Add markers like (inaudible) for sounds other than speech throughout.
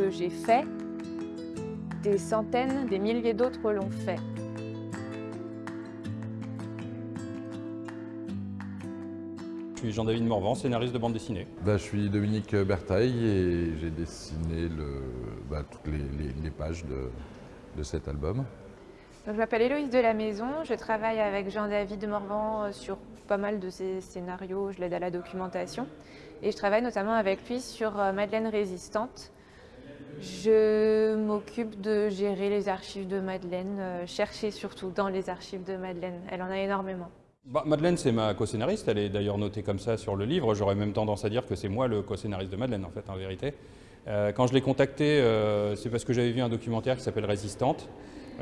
Que j'ai fait, des centaines, des milliers d'autres l'ont fait. Je suis Jean-David Morvan, scénariste de bande dessinée. Bah, je suis Dominique Bertaille et j'ai dessiné le, bah, toutes les, les- les pages de, de cet album. Donc, je m'appelle Héloïse de la Maison, je travaille avec Jean-David Morvan euh, sur pas mal de ses scénarios, je l'aide à la documentation. Et je travaille notamment avec lui sur euh, Madeleine Résistante. Je m'occupe de gérer les archives de Madeleine, euh, chercher surtout dans les archives de Madeleine. Elle en a énormément. Bah, Madeleine, c'est ma co-scénariste, elle est d'ailleurs notée comme ça sur le livre. J'aurais même tendance à dire que c'est moi le co-scénariste de Madeleine, en fait, en vérité. Euh, quand je l'ai contactée, euh, c'est parce que j'avais vu un documentaire qui s'appelle Résistante,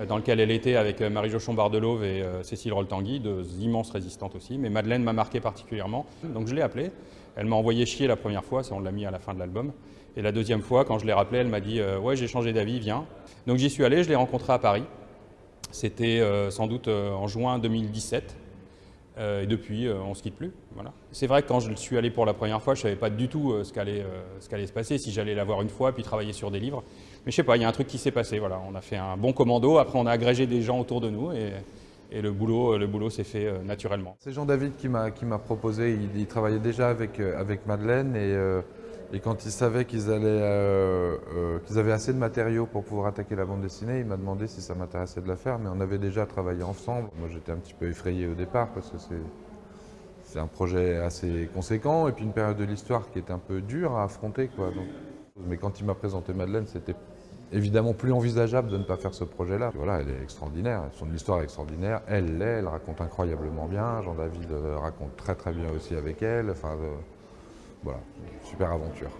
dans lequel elle était avec euh, Marie Jochon Bardelove et Cécile Roltangui, deux immenses résistantes aussi. Mais Madeleine m'a marqué particulièrement, donc je l'ai appelée. Elle m'a envoyé chier la première fois, ça on l'a mis à la fin de l'album. Et la deuxième fois, quand je l'ai rappelée, elle m'a dit euh, Ouais, j'ai changé d'avis, viens. Donc j'y suis allé, je l'ai rencontrée à Paris. C'était euh, sans doute euh, en juin 2017. Euh, et depuis, on ne se quitte plus. Voilà. C'est vrai que quand je suis allé pour la première fois, je ne savais pas du tout ce qu'allait qu'allait se passer, si j'allais la voir une fois, puis travailler sur des livres. Mais je sais pas, il y a un truc qui s'est passé. Voilà. On a fait un bon commando, après on a agrégé des gens autour de nous et, le boulot, le boulot s'est fait naturellement. C'est Jean-David qui m'a proposé, il, il travaillait déjà avec, avec Madeleine et, et quand il savait qu'ils allaient, euh, euh, qu'ils avaient assez de matériaux pour pouvoir attaquer la bande dessinée, il m'a demandé si ça m'intéressait de la faire, mais on avait déjà travaillé ensemble. Moi j'étais un petit peu effrayé au départ parce que c'est un projet assez conséquent et puis une période de l'histoire qui est un peu dure à affronter. Mais quand il m'a présenté Madeleine, c'était évidemment plus envisageable de ne pas faire ce projet-là. Voilà, elle est extraordinaire, son histoire est extraordinaire, elle l'est, elle raconte incroyablement bien, Jean-David euh, raconte très très bien aussi avec elle, voilà, super aventure.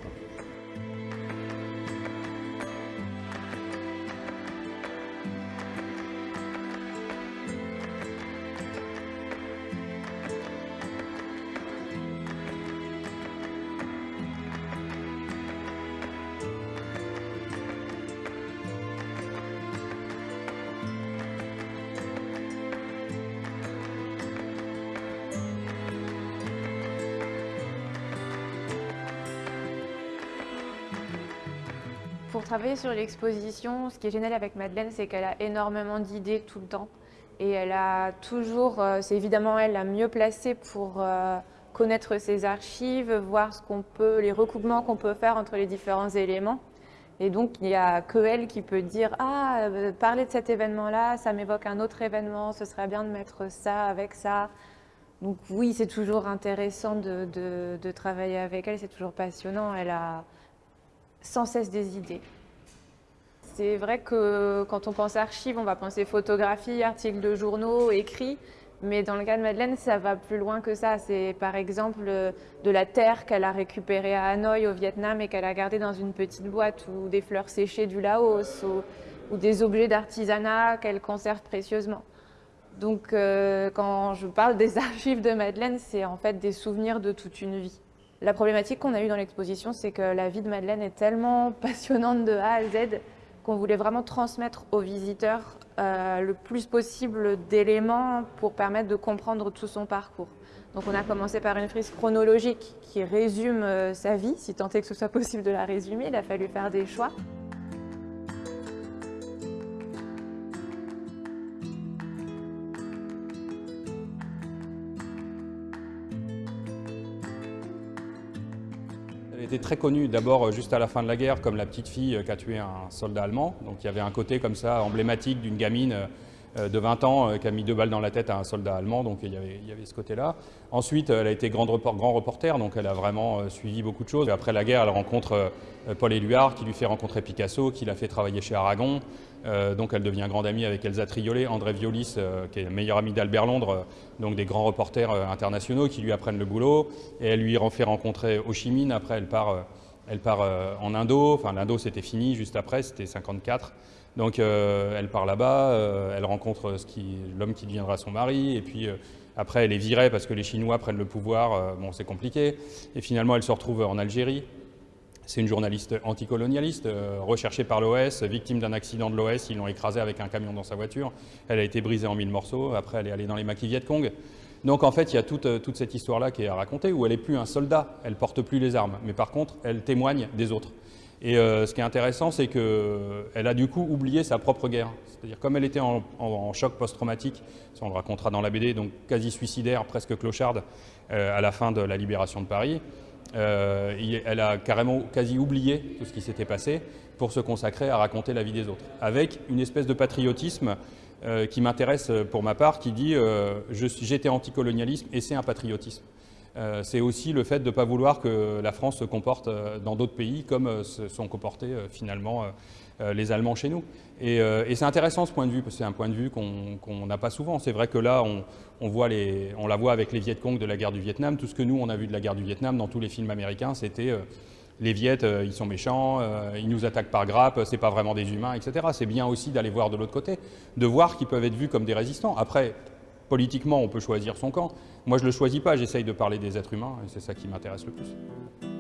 Pour travailler sur l'exposition, ce qui est génial avec Madeleine, c'est qu'elle a énormément d'idées tout le temps. Et elle a toujours, euh, c'est évidemment elle la mieux placée pour euh, connaître ses archives, voir ce qu'on peut, les recoupements qu'on peut faire entre les différents éléments. Et donc, il n'y a que elle qui peut dire Ah, euh, parler de cet événement-là, ça m'évoque un autre événement, ce serait bien de mettre ça avec ça. Donc, oui, c'est toujours intéressant de, de- travailler avec elle, c'est toujours passionnant. Elle a sans cesse des idées. C'est vrai que quand on pense archives, on va penser photographie, articles de journaux, écrits. Mais dans le cas de Madeleine, ça va plus loin que ça. C'est par exemple euh, de la terre qu'elle a récupérée à Hanoï au Vietnam et qu'elle a gardée dans une petite boîte, ou des fleurs séchées du Laos, ou, ou des objets d'artisanat qu'elle conserve précieusement. Donc euh, quand je parle des (laughs) archives de Madeleine, c'est en fait des souvenirs de toute une vie. La problématique qu'on a eue dans l'exposition, c'est que la vie de Madeleine est tellement (laughs) passionnante de A à Z qu'on voulait vraiment transmettre aux visiteurs euh, le plus possible d'éléments pour permettre de comprendre tout son parcours. Donc on a commencé par une frise chronologique qui résume euh, sa vie, si tant est que ce soit possible de la résumer, il a fallu faire des choix. Elle était très connue d'abord euh, juste à la fin de la guerre comme la petite fille euh, qui a tué un soldat allemand. Donc il y avait un côté comme ça emblématique d'une gamine euh, de 20 ans euh, qui a mis deux balles dans la tête à un soldat allemand. Donc il y avait, ce côté-là. Ensuite, elle a été grand reporter, donc elle a vraiment euh, suivi beaucoup de choses. Après la guerre, elle rencontre euh, Paul Éluard qui lui fait rencontrer Picasso, qui l'a fait travailler chez Aragon. Euh, donc elle devient grande amie avec Elsa Triolet, André Violis, euh, qui est le meilleur ami d'Albert Londres, euh, donc des grands reporters euh, internationaux qui lui apprennent le boulot. Et elle lui en fait rencontrer Ho Chi Minh. Après, elle part, euh, elle part euh, en Indo. Enfin, l'Indo, c'était fini juste après, c'était 54. Donc euh, elle part là-bas, euh, elle rencontre l'homme qui deviendra son mari, et puis euh, après elle est virée parce que les Chinois prennent le pouvoir, bon c'est compliqué, et finalement elle se retrouve en Algérie. C'est une journaliste anticolonialiste, recherchée par l'OS, victime d'un accident de l'OS, ils l'ont écrasée avec un camion dans sa voiture, elle a été brisée en mille morceaux, après elle est allée dans les maquis Viet Cong. Donc en fait il y a toute, toute cette histoire-là qui est à raconter, où elle n'est plus un soldat, elle porte plus les armes, mais par contre elle témoigne des autres. Et ce qui est intéressant, c'est qu'elle a du coup oublié sa propre guerre. C'est-à-dire comme elle était en, choc post-traumatique, ça on le racontera dans la BD, donc quasi suicidaire, presque clocharde, à la fin de la libération de Paris, euh, elle a carrément quasi oublié tout ce qui s'était passé pour se consacrer à raconter la vie des autres, avec une espèce de patriotisme euh, qui m'intéresse pour ma part, qui dit euh, j'étais anticolonialisme et c'est un patriotisme. C'est aussi le fait de ne pas vouloir que la France se comporte dans d'autres pays comme se sont comportés finalement euh, les Allemands chez nous. Euh, et, c'est intéressant ce point de vue, parce que c'est un point de vue qu'on n'a pas souvent. C'est vrai que là, on, voit on la voit avec les Viet Cong de la guerre du Vietnam. Tout ce que nous, on a vu de la guerre du Vietnam dans tous les films américains, c'était euh, les Viet, ils sont méchants, ils nous attaquent par grappe, c'est pas vraiment des humains, etc. C'est bien aussi d'aller voir de l'autre côté, de voir qu'ils peuvent être vus comme des résistants. Après, politiquement, on peut choisir son camp. Moi, je ne le choisis pas, j'essaye de parler des êtres humains, et c'est ça qui m'intéresse le plus.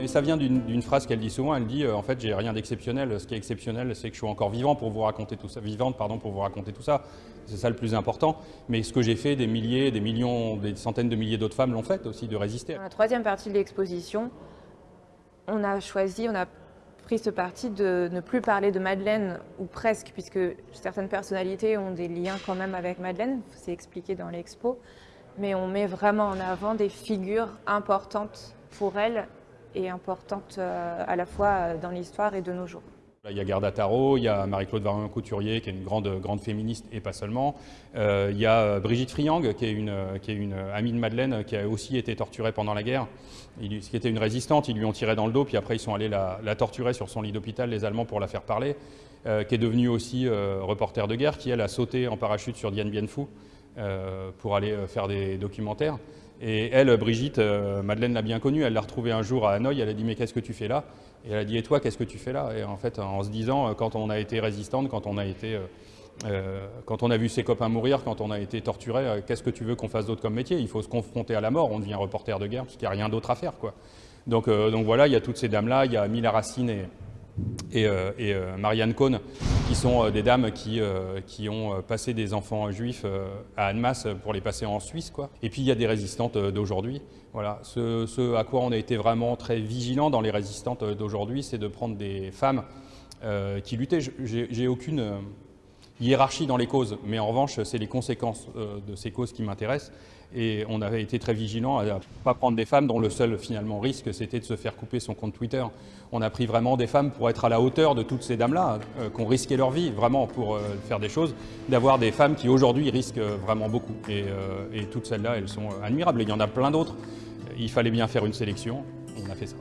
Et ça vient d'une phrase qu'elle dit souvent, elle dit euh, en fait j'ai rien d'exceptionnel, ce qui est exceptionnel c'est que je suis encore vivant pour vous raconter tout ça, vivante pardon pour vous raconter tout ça, c'est ça le plus important. Mais ce que j'ai fait, des milliers, des millions, des centaines de milliers d'autres femmes l'ont fait aussi, de résister. Dans la troisième partie de l'exposition, on a choisi, on a pris ce parti de ne plus parler de Madeleine, ou presque, puisque certaines personnalités ont des liens quand même avec Madeleine, c'est expliqué dans l'expo, mais on met vraiment en avant des figures importantes pour elle et importante euh, à la fois euh, dans l'histoire et de nos jours. Il y a Gerda Tarot, il y a Marie-Claude Varian-Couturier qui est une grande, grande féministe et pas seulement. Euh, il y a Brigitte Friang qui est, une, amie de Madeleine qui a aussi été torturée pendant la guerre. Il, qui était une résistante, ils lui ont tiré dans le dos puis après ils sont allés la, torturer sur son lit d'hôpital, les Allemands, pour la faire parler. qui est devenue aussi reporter de guerre, qui elle a sauté en parachute sur Dien Bien pour aller faire des documentaires. Et elle, Brigitte, euh, Madeleine l'a bien connue, elle l'a retrouvée un jour à Hanoï, elle a dit « mais qu'est-ce que tu fais là ?» Et elle a dit « et toi, qu'est-ce que tu fais là ?» Et en fait, en se disant, euh, quand on a été résistante, quand on a été... Euh, quand on a vu ses copains mourir, quand on a été torturé, qu'est-ce que tu veux qu'on fasse d'autre comme métier? Il faut se confronter à la mort, on devient reporter de guerre, parce qu'il n'y a rien d'autre à faire. Quoi. Donc, donc voilà, il y a toutes ces dames-là, il y a Mila Racine et, et, et Marianne Cohn, qui sont euh, des dames qui, euh, qui ont euh, passé des enfants juifs à Annemasse pour les passer en Suisse. Quoi. Et puis il y a des résistantes d'aujourd'hui. Voilà. Ce, ce, à quoi on a été vraiment très vigilant dans les résistantes d'aujourd'hui, c'est de prendre des femmes qui luttaient. J'ai aucune hiérarchie dans les causes, mais en revanche, c'est les conséquences de ces causes qui m'intéressent. Et on avait été très vigilant à ne pas prendre des femmes dont le seul finalement risque c'était de se faire couper son compte Twitter. On a pris vraiment des femmes pour être à la hauteur de toutes ces dames-là, euh, qui ont risqué leur vie vraiment pour euh, faire des choses, d'avoir des femmes qui aujourd'hui risquent euh, vraiment beaucoup. Et, et toutes celles-là, elles sont admirables. Et il y en a plein d'autres. Il fallait bien faire une sélection, on a fait ça.